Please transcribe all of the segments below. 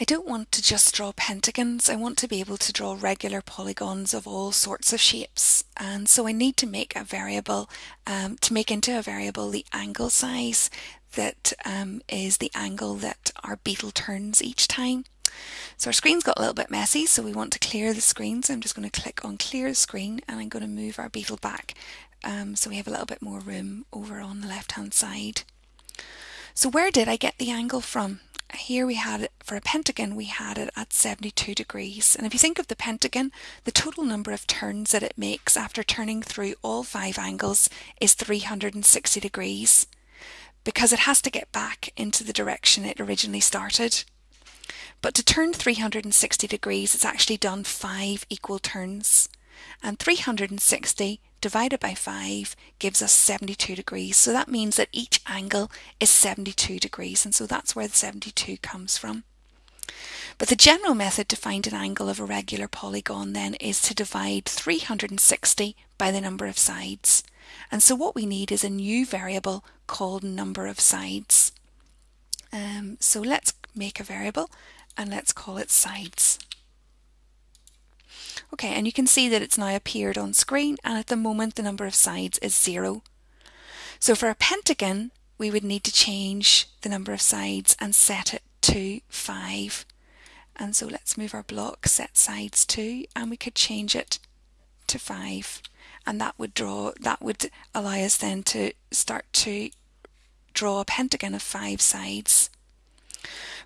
I don't want to just draw pentagons, I want to be able to draw regular polygons of all sorts of shapes and so I need to make a variable, um, to make into a variable the angle size that um, is the angle that our beetle turns each time. So our screen's got a little bit messy so we want to clear the screen so I'm just going to click on clear screen and I'm going to move our beetle back um, so we have a little bit more room over on the left hand side. So where did I get the angle from? Here we had it for a pentagon we had it at 72 degrees. And if you think of the pentagon the total number of turns that it makes after turning through all five angles is 360 degrees because it has to get back into the direction it originally started. But to turn 360 degrees it's actually done five equal turns and 360 divided by 5 gives us 72 degrees. So that means that each angle is 72 degrees and so that's where the 72 comes from. But the general method to find an angle of a regular polygon then is to divide 360 by the number of sides. And so what we need is a new variable called number of sides. Um, so let's make a variable and let's call it sides. Okay, and you can see that it's now appeared on screen and at the moment the number of sides is zero. So for a pentagon, we would need to change the number of sides and set it to five. And so let's move our block, set sides to, and we could change it to five. And that would draw, that would allow us then to start to draw a pentagon of five sides.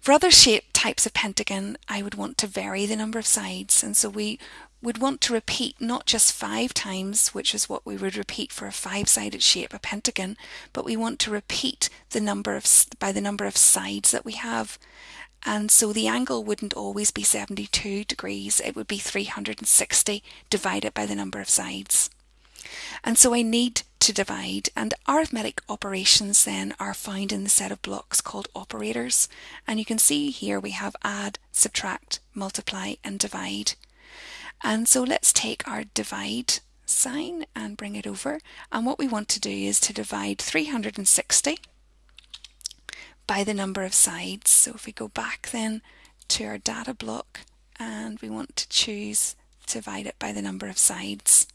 For other shape types of pentagon, I would want to vary the number of sides. And so we would want to repeat not just five times, which is what we would repeat for a five-sided shape, a pentagon, but we want to repeat the number of by the number of sides that we have. And so the angle wouldn't always be 72 degrees, it would be 360 divided by the number of sides. And so I need to divide and arithmetic operations then are found in the set of blocks called operators. And you can see here we have add, subtract, multiply and divide. And so let's take our divide sign and bring it over. And what we want to do is to divide 360 by the number of sides. So if we go back then to our data block and we want to choose to divide it by the number of sides.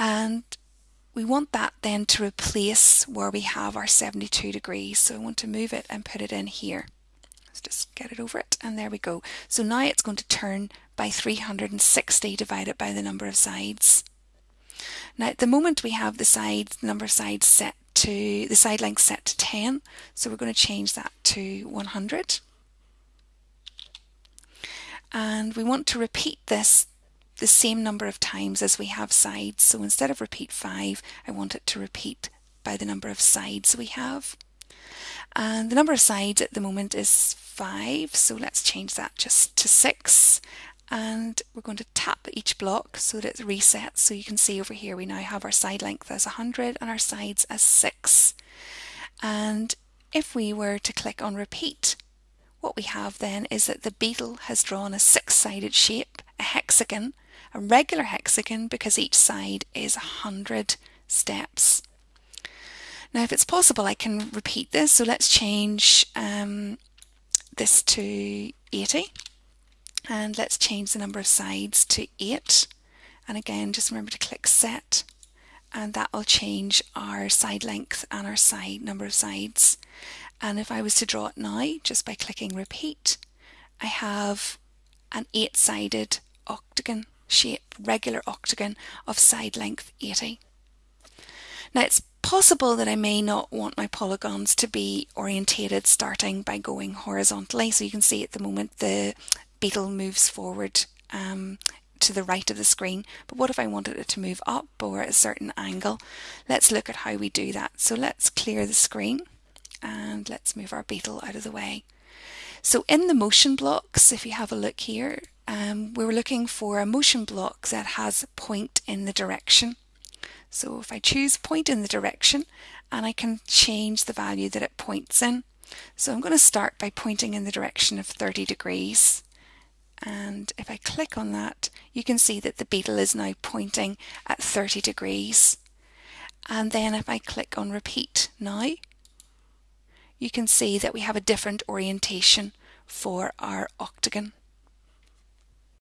And we want that then to replace where we have our 72 degrees. So I want to move it and put it in here. Let's just get it over it and there we go. So now it's going to turn by 360 divided by the number of sides. Now at the moment we have the side number of sides set to, the side length set to 10. So we're going to change that to 100. And we want to repeat this the same number of times as we have sides. So instead of repeat 5, I want it to repeat by the number of sides we have. And the number of sides at the moment is 5, so let's change that just to 6. And we're going to tap each block so that it resets. So you can see over here we now have our side length as 100 and our sides as 6. And if we were to click on repeat, what we have then is that the beetle has drawn a six-sided shape, a hexagon, a regular hexagon because each side is 100 steps. Now if it's possible I can repeat this. So let's change um, this to 80 and let's change the number of sides to 8 and again just remember to click set and that will change our side length and our side number of sides. And if I was to draw it now just by clicking repeat I have an eight sided octagon shape regular octagon of side length 80 now it's possible that I may not want my polygons to be orientated starting by going horizontally. So you can see at the moment the beetle moves forward um, to the right of the screen. But what if I wanted it to move up or at a certain angle? Let's look at how we do that. So let's clear the screen and let's move our beetle out of the way. So in the motion blocks, if you have a look here, um, we are looking for a motion block that has point in the direction. So if I choose point in the direction and I can change the value that it points in. So I'm going to start by pointing in the direction of 30 degrees. And if I click on that, you can see that the beetle is now pointing at 30 degrees. And then if I click on repeat now, you can see that we have a different orientation for our octagon.